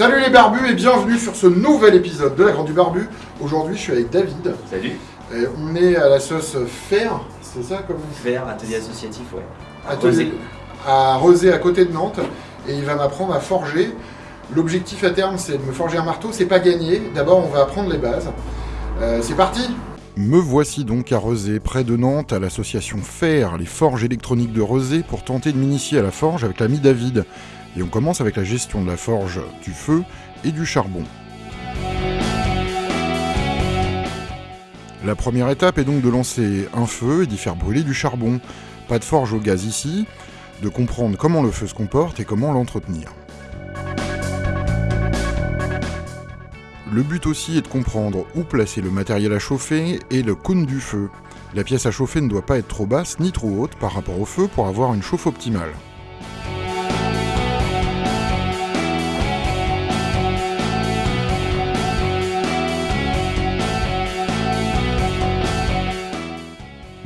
Salut les barbus et bienvenue sur ce nouvel épisode de La Grande du Barbu. Aujourd'hui, je suis avec David. Salut. Et on est à la sauce fer, c'est ça comme Fer, atelier associatif, ouais. À Atelier- Rosé. à Rosé, à côté de Nantes. Et il va m'apprendre à forger. L'objectif à terme, c'est de me forger un marteau. C'est pas gagné. D'abord, on va apprendre les bases. Euh, c'est parti Me voici donc à Rezé, près de Nantes, à l'association FER, les forges électroniques de Rezé, pour tenter de m'initier à la forge avec l'ami David. Et on commence avec la gestion de la forge, du feu et du charbon. La première étape est donc de lancer un feu et d'y faire brûler du charbon. Pas de forge au gaz ici, de comprendre comment le feu se comporte et comment l'entretenir. Le but aussi est de comprendre où placer le matériel à chauffer et le cône du feu. La pièce à chauffer ne doit pas être trop basse ni trop haute par rapport au feu pour avoir une chauffe optimale.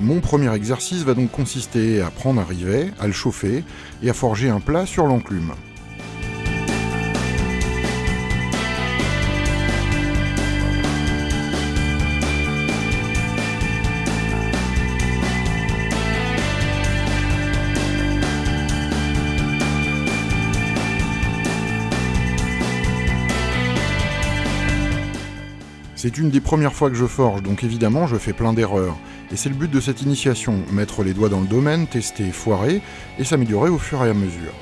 Mon premier exercice va donc consister à prendre un rivet, à le chauffer et à forger un plat sur l'enclume. C'est une des premières fois que je forge, donc évidemment je fais plein d'erreurs. Et c'est le but de cette initiation, mettre les doigts dans le domaine, tester, foirer, et s'améliorer au fur et à mesure.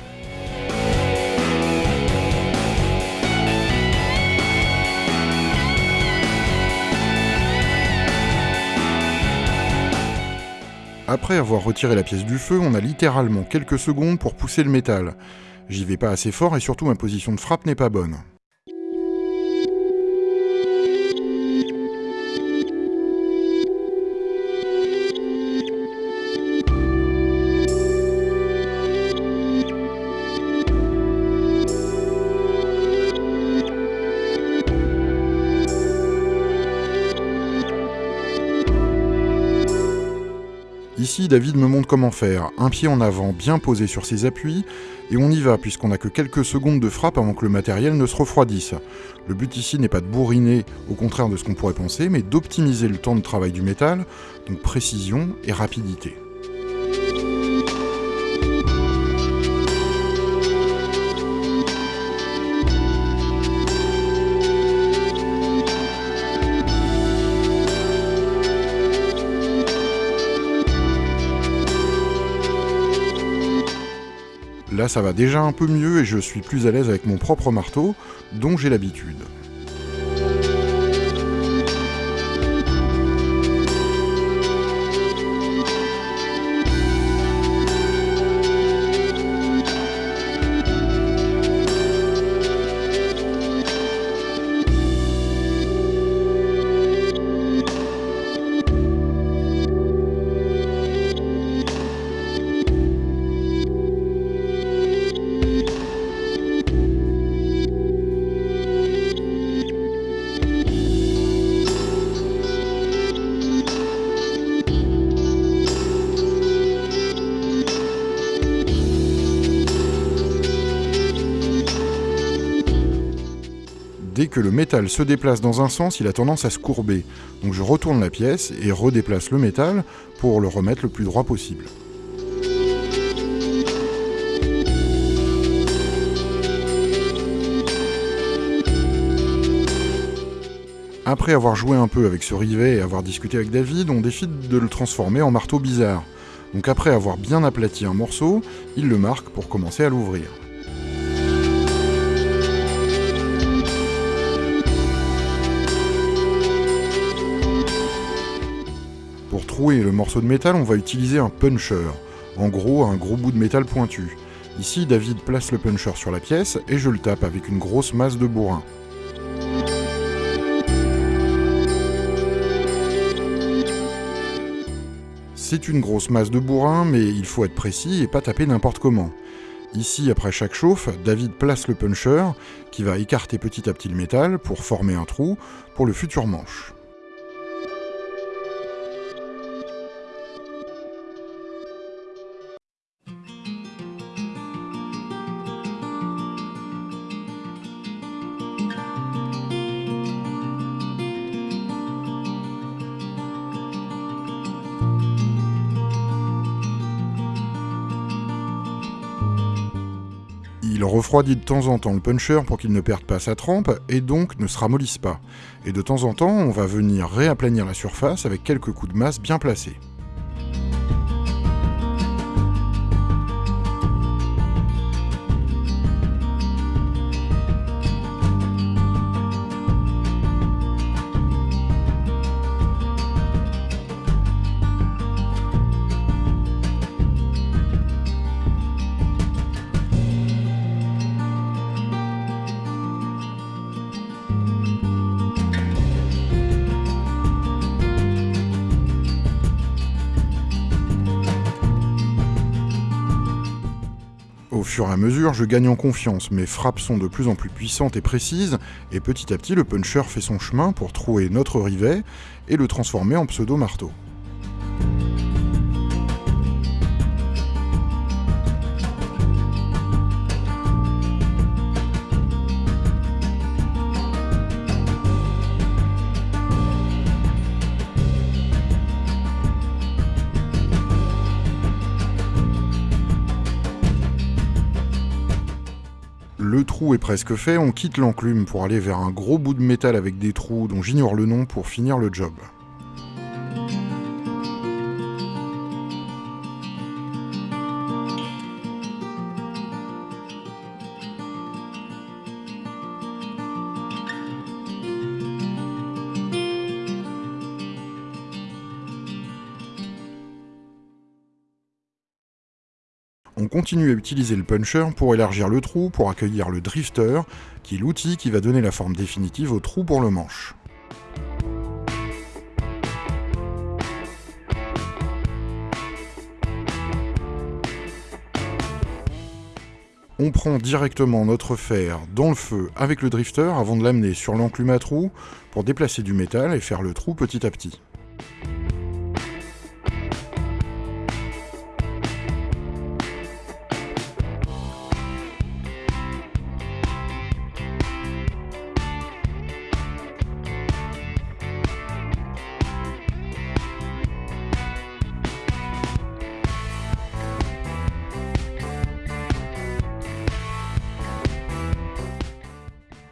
Après avoir retiré la pièce du feu, on a littéralement quelques secondes pour pousser le métal. J'y vais pas assez fort et surtout ma position de frappe n'est pas bonne. Ici, David me montre comment faire. Un pied en avant bien posé sur ses appuis, et on y va puisqu'on n'a que quelques secondes de frappe avant que le matériel ne se refroidisse. Le but ici n'est pas de bourriner, au contraire de ce qu'on pourrait penser, mais d'optimiser le temps de travail du métal, donc précision et rapidité. Là, ça va déjà un peu mieux et je suis plus à l'aise avec mon propre marteau, dont j'ai l'habitude. Le métal se déplace dans un sens, il a tendance à se courber. Donc je retourne la pièce et redéplace le métal pour le remettre le plus droit possible. Après avoir joué un peu avec ce rivet et avoir discuté avec David, on décide de le transformer en marteau bizarre. Donc après avoir bien aplati un morceau, il le marque pour commencer à l'ouvrir. Le morceau de métal, on va utiliser un puncher. En gros, un gros bout de métal pointu. Ici, David place le puncher sur la pièce et je le tape avec une grosse masse de bourrin. C'est une grosse masse de bourrin, mais il faut être précis et pas taper n'importe comment. Ici, après chaque chauffe, David place le puncher, qui va écarter petit à petit le métal pour former un trou pour le futur manche. Il refroidit de temps en temps le puncher pour qu'il ne perde pas sa trempe et donc ne se ramollisse pas. Et de temps en temps, on va venir réaplanir la surface avec quelques coups de masse bien placés. Fur et à mesure, je gagne en confiance, mes frappes sont de plus en plus puissantes et précises, et petit à petit, le puncher fait son chemin pour trouer notre rivet et le transformer en pseudo-marteau. Le trou est presque fait, on quitte l'enclume pour aller vers un gros bout de métal avec des trous dont j'ignore le nom pour finir le job. On continue à utiliser le puncher pour élargir le trou, pour accueillir le drifter, qui est l'outil qui va donner la forme définitive au trou pour le manche. On prend directement notre fer dans le feu avec le drifter avant de l'amener sur l'enclume à trou pour déplacer du métal et faire le trou petit à petit.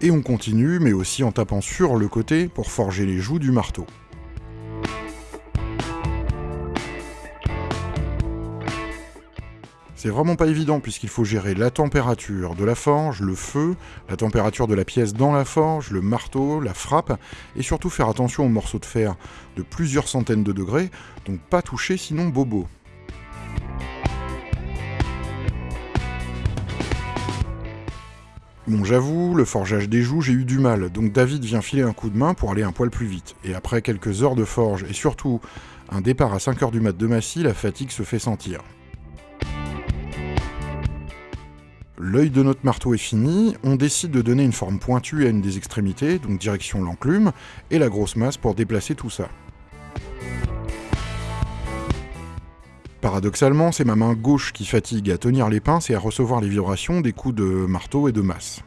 Et on continue, mais aussi en tapant sur le côté pour forger les joues du marteau. C'est vraiment pas évident puisqu'il faut gérer la température de la forge, le feu, la température de la pièce dans la forge, le marteau, la frappe, et surtout faire attention aux morceaux de fer de plusieurs centaines de degrés, donc pas toucher sinon bobo. Bon, j'avoue, le forgeage des joues, j'ai eu du mal, donc David vient filer un coup de main pour aller un poil plus vite. Et après quelques heures de forge, et surtout un départ à 5h du mat de Massy, la fatigue se fait sentir. L'œil de notre marteau est fini, on décide de donner une forme pointue à une des extrémités, donc direction l'enclume, et la grosse masse pour déplacer tout ça. Paradoxalement, c'est ma main gauche qui fatigue à tenir les pinces et à recevoir les vibrations des coups de marteau et de masse.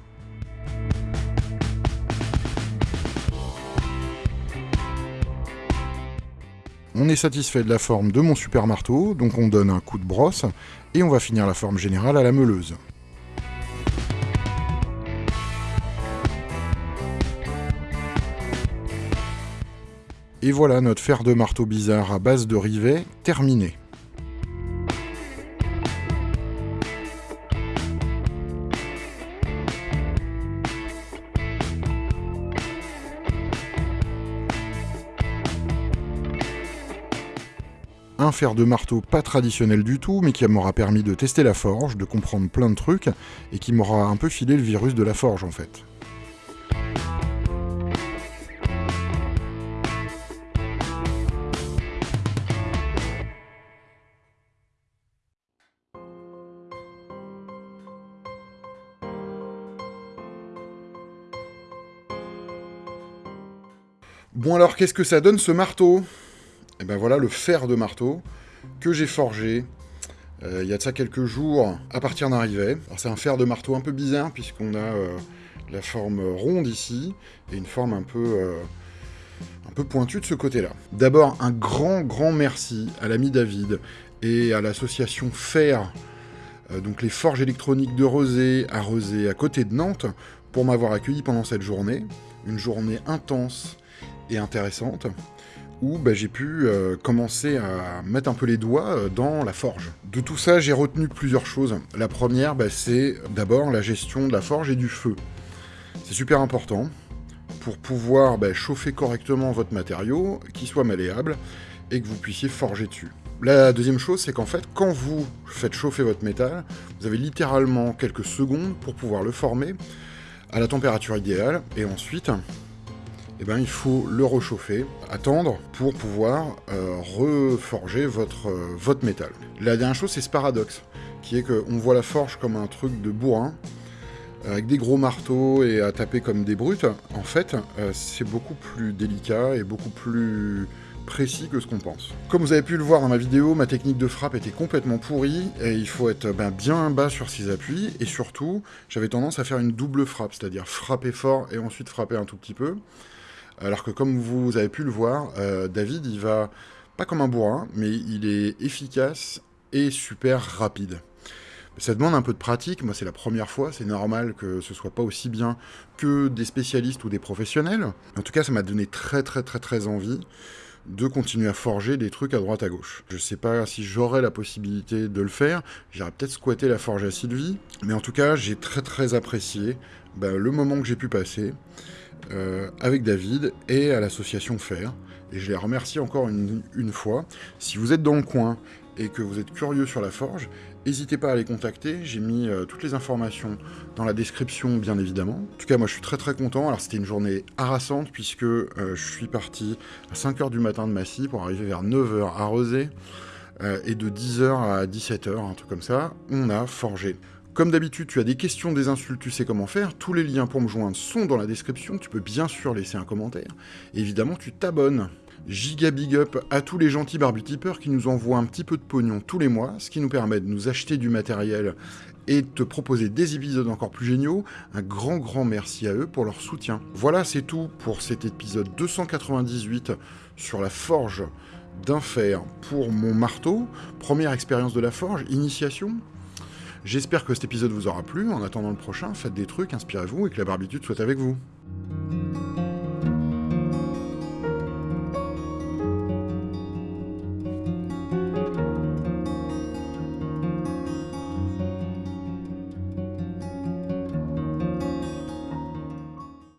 On est satisfait de la forme de mon super marteau, donc on donne un coup de brosse, et on va finir la forme générale à la meuleuse. Et voilà notre fer de marteau bizarre à base de rivet terminé. Un fer de marteau pas traditionnel du tout, mais qui m'aura permis de tester la forge, de comprendre plein de trucs, et qui m'aura un peu filé le virus de la forge en fait. Bon alors, qu'est-ce que ça donne ce marteau? Et ben voilà le fer de marteau que j'ai forgé euh, il y a de ça quelques jours à partir d'un rivet. C'est un fer de marteau un peu bizarre puisqu'on a euh, la forme ronde ici et une forme un peu, euh, un peu pointue de ce côté-là. D'abord un grand grand merci à l'ami David et à l'association Fer donc les forges électroniques de Rosé à Rosé, à côté de Nantes, pour m'avoir accueilli pendant cette journée. Une journée intense et intéressante, où bah, j'ai pu euh, commencer à mettre un peu les doigts euh, dans la forge. De tout ça, j'ai retenu plusieurs choses. La première, bah, c'est d'abord la gestion de la forge et du feu. C'est super important pour pouvoir bah, chauffer correctement votre matériau, qu'il soit malléable, et que vous puissiez forger dessus. La deuxième chose, c'est qu'en fait, quand vous faites chauffer votre métal, vous avez littéralement quelques secondes pour pouvoir le former à la température idéale, et ensuite, eh ben, il faut le rechauffer, attendre pour pouvoir euh, reforger votre, euh, votre métal. La dernière chose, c'est ce paradoxe, qui est qu'on voit la forge comme un truc de bourrin, avec des gros marteaux et à taper comme des brutes. En fait, euh, c'est beaucoup plus délicat et beaucoup plus précis que ce qu'on pense. Comme vous avez pu le voir dans ma vidéo, ma technique de frappe était complètement pourrie, et il faut être ben, bien bas sur ses appuis, et surtout, j'avais tendance à faire une double frappe, c'est-à-dire frapper fort et ensuite frapper un tout petit peu. Alors que comme vous avez pu le voir, euh, David, il va pas comme un bourrin, mais il est efficace et super rapide. Ça demande un peu de pratique, moi c'est la première fois, c'est normal que ce soit pas aussi bien que des spécialistes ou des professionnels. En tout cas, ça m'a donné très très très très envie de continuer à forger des trucs à droite à gauche. Je sais pas si j'aurai la possibilité de le faire, j'irai peut-être squatter la forge à Sylvie, mais en tout cas j'ai très très apprécié bah, le moment que j'ai pu passer euh, avec David et à l'association Fer, et je les remercie encore une fois. Si vous êtes dans le coin et que vous êtes curieux sur la forge, N'hésitez pas à les contacter, j'ai mis euh, toutes les informations dans la description bien évidemment. En tout cas moi je suis très très content, alors c'était une journée harassante puisque euh, je suis parti à 5h du matin de Massy pour arriver vers 9h à euh, et de 10h à 17h, un truc comme ça, on a forgé. Comme d'habitude, tu as des questions, des insultes, tu sais comment faire. Tous les liens pour me joindre sont dans la description. Tu peux bien sûr laisser un commentaire. évidemment, tu t'abonnes Giga big up à tous les gentils barbitipeurs qui nous envoient un petit peu de pognon tous les mois, ce qui nous permet de nous acheter du matériel et de te proposer des épisodes encore plus géniaux. Un grand grand merci à eux pour leur soutien. Voilà, c'est tout pour cet épisode 298 sur la forge d'un fer pour mon marteau. Première expérience de la forge, initiation. J'espère que cet épisode vous aura plu. En attendant le prochain, faites des trucs, inspirez-vous et que la barbitude soit avec vous.